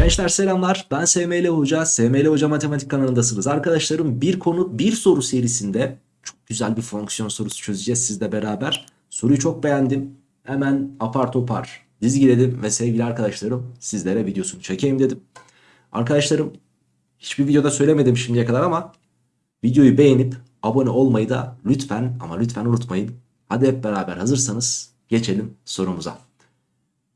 Gençler selamlar. Ben SML Hoca. SML Hoca Matematik kanalındasınız. Arkadaşlarım bir konu bir soru serisinde çok güzel bir fonksiyon sorusu çözeceğiz sizle beraber. Soruyu çok beğendim. Hemen apar topar dizgiledim ve sevgili arkadaşlarım sizlere videosunu çekeyim dedim. Arkadaşlarım hiçbir videoda söylemedim şimdiye kadar ama videoyu beğenip abone olmayı da lütfen ama lütfen unutmayın. Hadi hep beraber hazırsanız geçelim sorumuza.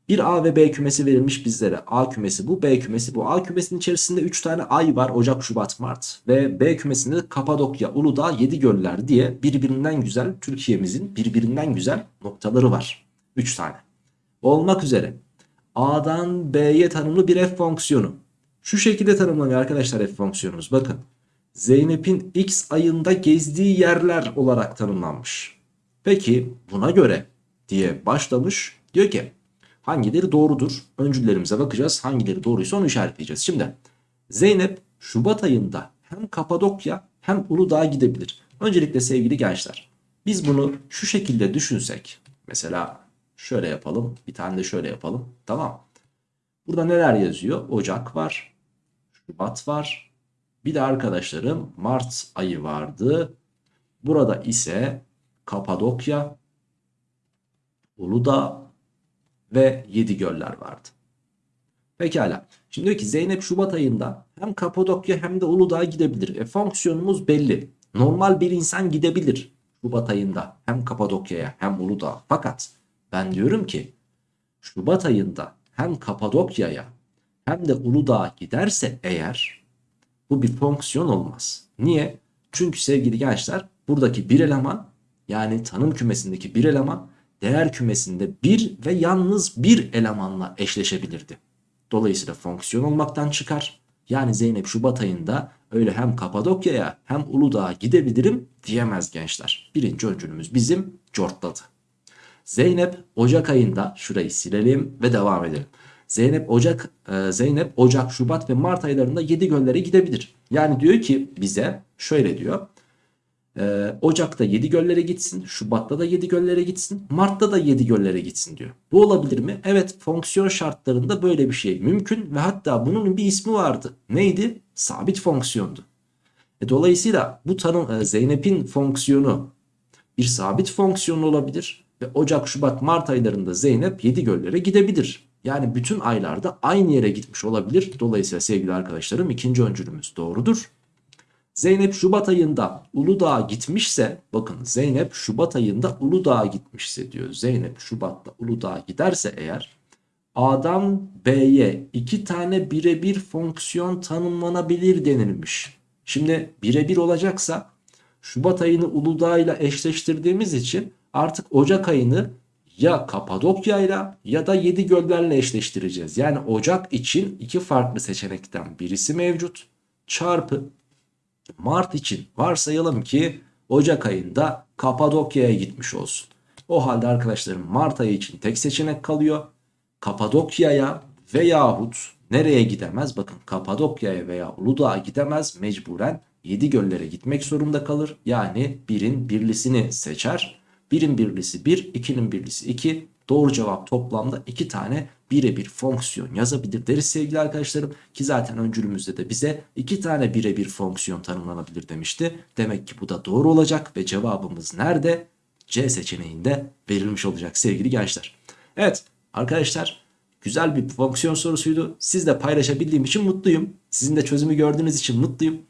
Bir A ve B kümesi verilmiş bizlere. A kümesi bu, B kümesi bu. A kümesinin içerisinde 3 tane ay var. Ocak, Şubat, Mart. Ve B kümesinde de Kapadokya, Uludağ, Yedigöller diye birbirinden güzel Türkiye'mizin birbirinden güzel noktaları var. 3 tane. Olmak üzere A'dan B'ye tanımlı bir f fonksiyonu. Şu şekilde tanımlanıyor arkadaşlar f fonksiyonumuz. Bakın. Zeynep'in x ayında gezdiği yerler olarak tanımlanmış. Peki buna göre diye başlamış. Diyor ki Hangileri doğrudur? Öncüllerimize bakacağız. Hangileri doğruysa onu işaretleyeceğiz. Şimdi Zeynep Şubat ayında hem Kapadokya hem Uludağ'a gidebilir. Öncelikle sevgili gençler biz bunu şu şekilde düşünsek. Mesela şöyle yapalım. Bir tane de şöyle yapalım. Tamam. Burada neler yazıyor? Ocak var. Şubat var. Bir de arkadaşlarım Mart ayı vardı. Burada ise Kapadokya, Uludağ ve yedi göller vardı. Pekala. Şimdi diyor ki Zeynep Şubat ayında hem Kapadokya hem de Uludağ'a gidebilir. E fonksiyonumuz belli. Normal bir insan gidebilir Şubat ayında hem Kapadokya'ya hem Uludağ'a. Fakat ben diyorum ki Şubat ayında hem Kapadokya'ya hem de Uludağ'a giderse eğer bu bir fonksiyon olmaz. Niye? Çünkü sevgili gençler buradaki bir eleman yani tanım kümesindeki bir eleman değer kümesinde bir ve yalnız bir elemanla eşleşebilirdi. Dolayısıyla fonksiyon olmaktan çıkar. Yani Zeynep Şubat ayında öyle hem Kapadokya'ya hem Uludağ'a gidebilirim diyemez gençler. Birinci öncülümüz bizim cortladı. Zeynep Ocak ayında şurayı silelim ve devam edelim. Zeynep Ocak e, Zeynep Ocak, Şubat ve Mart aylarında 7 göllere gidebilir. Yani diyor ki bize şöyle diyor. Ee, Ocak'ta 7 göllere gitsin, Şubat'ta da 7 göllere gitsin, Mart'ta da 7 göllere gitsin diyor. Bu olabilir mi? Evet fonksiyon şartlarında böyle bir şey mümkün ve hatta bunun bir ismi vardı. Neydi? Sabit fonksiyondu. E, dolayısıyla bu tanım e, Zeynep'in fonksiyonu bir sabit fonksiyon olabilir ve Ocak, Şubat, Mart aylarında Zeynep 7 göllere gidebilir. Yani bütün aylarda aynı yere gitmiş olabilir. Dolayısıyla sevgili arkadaşlarım ikinci öncülümüz doğrudur. Zeynep Şubat ayında Uludağ'a gitmişse bakın Zeynep Şubat ayında Uludağ'a gitmişse diyor. Zeynep Şubat'ta Uludağ'a giderse eğer A'dan B'ye iki tane birebir fonksiyon tanımlanabilir denilmiş. Şimdi birebir olacaksa Şubat ayını Uludağ ile eşleştirdiğimiz için artık Ocak ayını ya Kapadokya ile ya da Yedi Göllerle eşleştireceğiz. Yani Ocak için iki farklı seçenekten birisi mevcut. Çarpı Mart için varsayalım ki Ocak ayında Kapadokya'ya gitmiş olsun. O halde arkadaşlarım Mart ayı için tek seçenek kalıyor. Kapadokya'ya veyahut nereye gidemez? Bakın Kapadokya'ya veya Uludağ'a gidemez. Mecburen 7 göllere gitmek zorunda kalır. Yani birin birlisini seçer. Birin birlisi 1, 2'nin birlisi 2. Doğru cevap toplamda 2 tane birebir fonksiyon yazabilir deriz sevgili arkadaşlarım. Ki zaten öncülümüzde de bize 2 tane birebir fonksiyon tanımlanabilir demişti. Demek ki bu da doğru olacak ve cevabımız nerede? C seçeneğinde verilmiş olacak sevgili gençler. Evet arkadaşlar güzel bir fonksiyon sorusuydu. Sizle paylaşabildiğim için mutluyum. Sizin de çözümü gördüğünüz için mutluyum.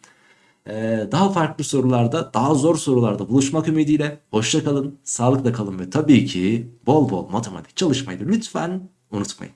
Ee, daha farklı sorularda, daha zor sorularda buluşmak ümidiyle hoşça kalın, sağlıkla kalın ve tabii ki bol bol matematik çalışmayı lütfen unutmayın.